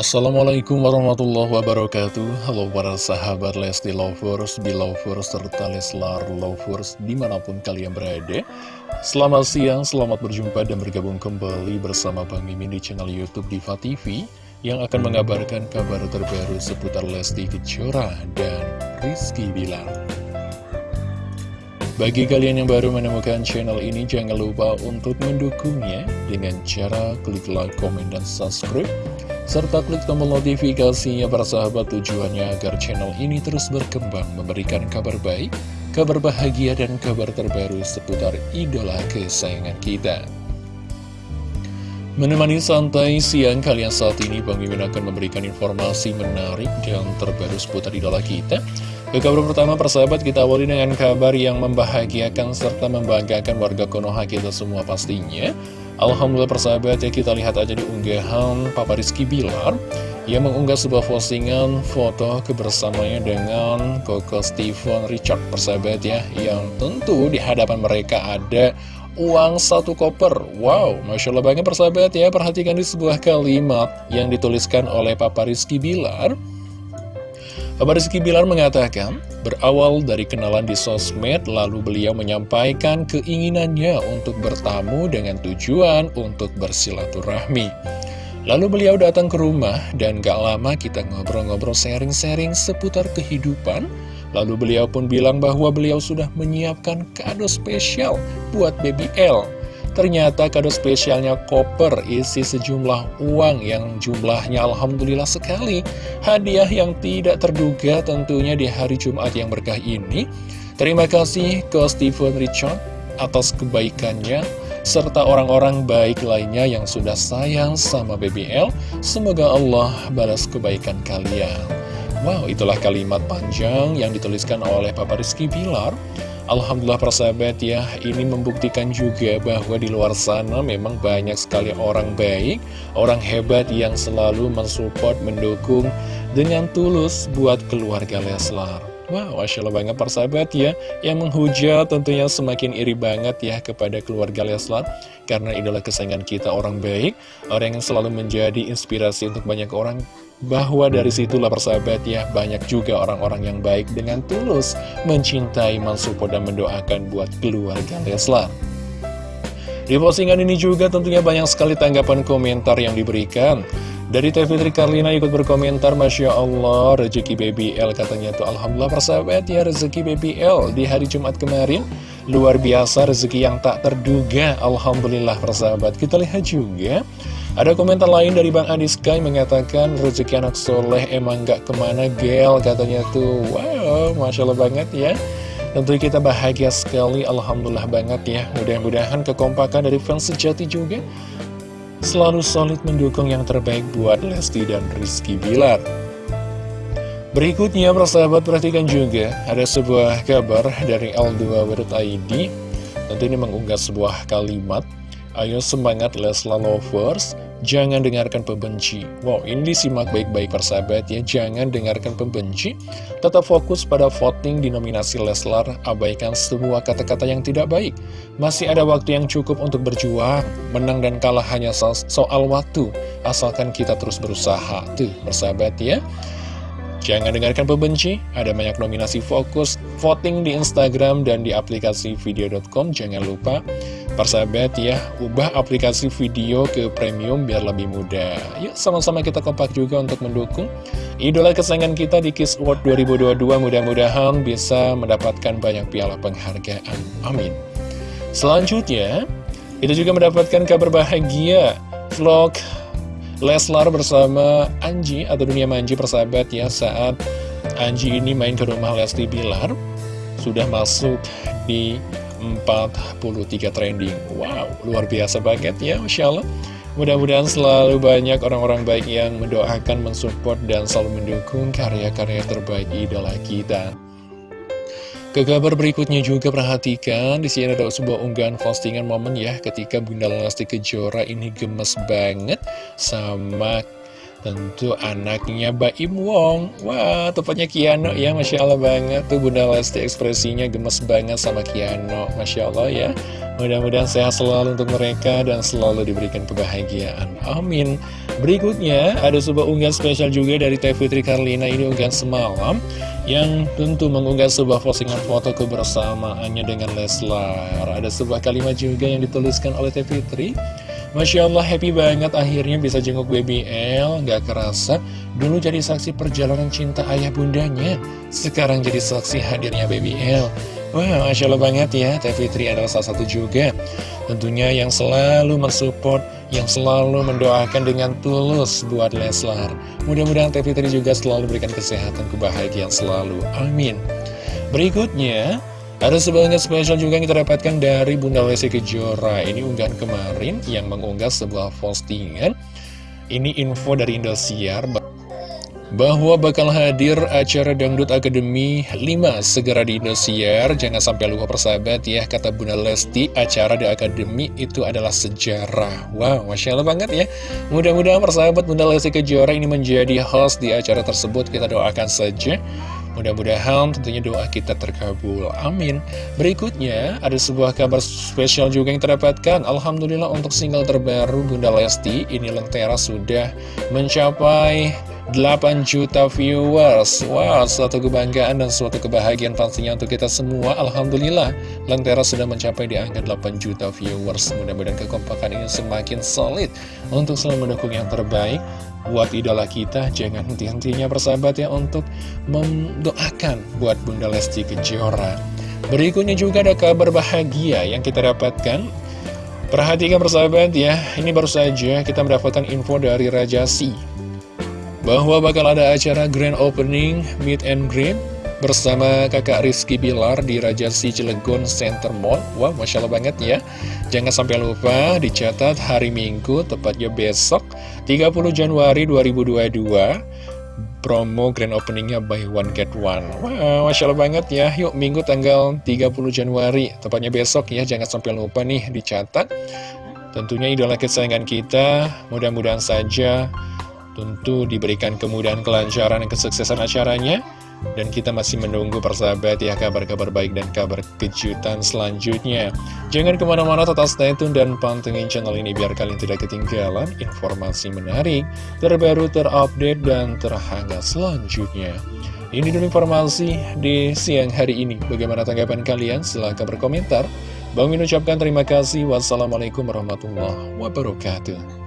Assalamualaikum warahmatullahi wabarakatuh. Halo para sahabat Lesti Lovers, Belovers, serta Leslar Lovers di mana pun kalian berada. Selamat siang, selamat berjumpa dan bergabung kembali bersama Bang Mimin di channel Youtube Diva TV Yang akan mengabarkan kabar terbaru seputar Lesti Kejora dan Rizky Bilar. Bagi kalian yang baru menemukan channel ini, jangan lupa untuk mendukungnya dengan cara klik like, komen, dan subscribe serta klik tombol notifikasinya para sahabat tujuannya agar channel ini terus berkembang memberikan kabar baik, kabar bahagia dan kabar terbaru seputar idola kesayangan kita. Menemani santai siang kalian saat ini Bang Mimin akan memberikan informasi menarik dan terbaru seputar idola kita. Ke kabar pertama persahabat kita awali dengan kabar yang membahagiakan serta membanggakan warga Konoha kita semua pastinya. Alhamdulillah persahabat ya kita lihat aja di unggahan Papa Rizky Bilar Yang mengunggah sebuah postingan foto kebersamanya dengan Koko Steven Richard persahabat ya Yang tentu di hadapan mereka ada uang satu koper. Wow, Masya Allah banget persahabat ya Perhatikan di sebuah kalimat yang dituliskan oleh Papa Rizky Bilar Papa Rizky Bilar mengatakan, berawal dari kenalan di sosmed, lalu beliau menyampaikan keinginannya untuk bertamu dengan tujuan untuk bersilaturahmi. Lalu beliau datang ke rumah dan gak lama kita ngobrol-ngobrol sharing-sharing seputar kehidupan. Lalu beliau pun bilang bahwa beliau sudah menyiapkan kado spesial buat baby L. Ternyata kado spesialnya koper isi sejumlah uang yang jumlahnya Alhamdulillah sekali. Hadiah yang tidak terduga tentunya di hari Jumat yang berkah ini. Terima kasih ke Stephen Richard atas kebaikannya serta orang-orang baik lainnya yang sudah sayang sama BBL. Semoga Allah balas kebaikan kalian. Wow, itulah kalimat panjang yang dituliskan oleh Papa Rizky Bilar. Alhamdulillah persahabat ya, ini membuktikan juga bahwa di luar sana memang banyak sekali orang baik, orang hebat yang selalu mensupport, mendukung dengan tulus buat keluarga Leslar. Wow, Masya Allah banget persahabat ya. Yang menghujat tentunya semakin iri banget ya kepada keluarga Leslar. Karena idola kesayangan kita orang baik Orang yang selalu menjadi inspirasi untuk banyak orang bahwa dari situlah persahabat ya banyak juga orang-orang yang baik dengan tulus mencintai, mensupport dan mendoakan buat keluarga Leslar. Di postingan ini juga tentunya banyak sekali tanggapan komentar yang diberikan. Dari Teh Fitri Karlina ikut berkomentar, Masya Allah, rezeki Baby L katanya tuh Alhamdulillah persahabat ya, rezeki Baby L di hari Jumat kemarin. Luar biasa, rezeki yang tak terduga, Alhamdulillah persahabat. Kita lihat juga ada komentar lain dari Bang Adi Sky mengatakan rezeki anak soleh emang gak ke mana gel katanya tuh. Wow, Masya Allah banget ya. Tentu kita bahagia sekali, Alhamdulillah banget ya. Mudah-mudahan kekompakan dari fans sejati juga Selalu solid mendukung yang terbaik buat Lesti dan Rizky Bilar. Berikutnya, persahabat perhatikan juga Ada sebuah kabar dari L2.id Tentu ini mengunggah sebuah kalimat Ayo semangat Lesla Lovers, jangan dengarkan pembenci. Wow, ini disimak baik-baik persahabat ya, jangan dengarkan pembenci. Tetap fokus pada voting di nominasi Leslar, abaikan semua kata-kata yang tidak baik. Masih ada waktu yang cukup untuk berjuang, menang dan kalah hanya so soal waktu, asalkan kita terus berusaha. Tuh, persahabat ya. Jangan dengarkan pembenci, ada banyak nominasi fokus, voting di Instagram dan di aplikasi video.com, jangan lupa Persahabat ya, ubah aplikasi video ke premium biar lebih mudah. Yuk sama-sama kita kompak juga untuk mendukung idola kesayangan kita di Kiss World 2022. Mudah-mudahan bisa mendapatkan banyak piala penghargaan. Amin. Selanjutnya, kita juga mendapatkan kabar bahagia vlog Leslar bersama Anji atau Dunia Manji persahabat ya saat Anji ini main ke rumah Lesti Bilar sudah masuk di 43 trending Wow, luar biasa banget ya Masya Allah Mudah-mudahan selalu banyak orang-orang baik yang mendoakan, mensupport, dan selalu mendukung karya-karya terbaik idola kita. Ke kabar berikutnya juga perhatikan, di sini ada sebuah unggahan postingan momen ya, ketika Bunda Lesti Kejora ini gemes banget sama Tentu anaknya Baim Wong. Wah tepatnya Kiano ya Masya Allah banget. Tuh Bunda Lesti ekspresinya gemes banget sama Kiano Masya Allah ya. Mudah-mudahan sehat selalu untuk mereka Dan selalu diberikan kebahagiaan. Amin. Berikutnya, ada sebuah unggahan spesial juga dari Teh Fitri Karlina ini unggahan semalam yang tentu mengunggah sebuah postingan foto kebersamaannya dengan Leslar. Ada sebuah kalimat juga yang dituliskan oleh Teh Fitri. Masya Allah happy banget. Akhirnya bisa jenguk BBL Gak kerasa dulu jadi saksi perjalanan cinta ayah bundanya. Sekarang jadi saksi hadirnya BBL Wah Masya Allah banget ya. Teh Fitri adalah salah satu juga. Tentunya yang selalu mensupport Yang selalu mendoakan dengan tulus buat Leslar. Mudah-mudahan Teh Fitri juga selalu berikan kesehatan kebahagiaan selalu. Amin. Berikutnya ada sebuah spesial juga yang kita dapatkan dari Bunda Lesti Kejora Ini unggahan kemarin yang mengunggah sebuah postingan Ini info dari Indosiar bahwa bakal hadir acara Dangdut Akademi 5 segera di Indosiar. Jangan sampai lupa persahabat ya, kata Bunda Lesti, acara di Akademi itu adalah sejarah. Wow, Masya Allah banget ya. Mudah-mudahan persahabat Bunda Lesti Kejora ini menjadi host di acara tersebut. Kita doakan saja. Mudah-mudahan tentunya doa kita terkabul. Amin. Berikutnya, ada sebuah kabar spesial juga yang terdapatkan. Alhamdulillah untuk single terbaru Bunda Lesti, ini Lentera sudah mencapai 8 juta viewers. Wow, suatu kebanggaan dan suatu kebahagiaan pastinya untuk kita semua. Alhamdulillah, Lentera sudah mencapai di angka 8 juta viewers. Mudah-mudahan kekompakan ini semakin solid Untuk selalu mendukung yang terbaik Buat idola kita, jangan henti-hentinya persahabat ya Untuk mendoakan buat Bunda Lesti Kejora. Berikutnya juga ada kabar bahagia yang kita dapatkan. Perhatikan persahabat ya, ini baru saja kita mendapatkan info dari Raja Si bahwa bakal ada acara grand opening meet and greet bersama kakak Rizky Bilar di Raja Si Cilegon Center Mall. Wah, Masya Allah banget ya. Jangan sampai lupa dicatat hari Minggu, tepatnya besok, 30 Januari 2022. Promo grand openingnya buy one get one Wah, Masya Allah banget ya Yuk minggu tanggal 30 Januari Tepatnya besok ya Jangan sampai lupa nih dicatat Tentunya idola kesayangan kita Mudah-mudahan saja Tentu diberikan kemudahan kelancaran dan kesuksesan acaranya dan kita masih menunggu persahabat ya kabar-kabar baik dan kabar kejutan selanjutnya. Jangan ke mana-mana total stay tune dan pantengin channel ini biar kalian tidak ketinggalan informasi menarik, terbaru, terupdate, dan terhangat selanjutnya. Ini dulu informasi di siang hari ini. Bagaimana tanggapan kalian? Silahkan berkomentar. Bang Min ucapkan terima kasih. Wassalamualaikum warahmatullahi wabarakatuh.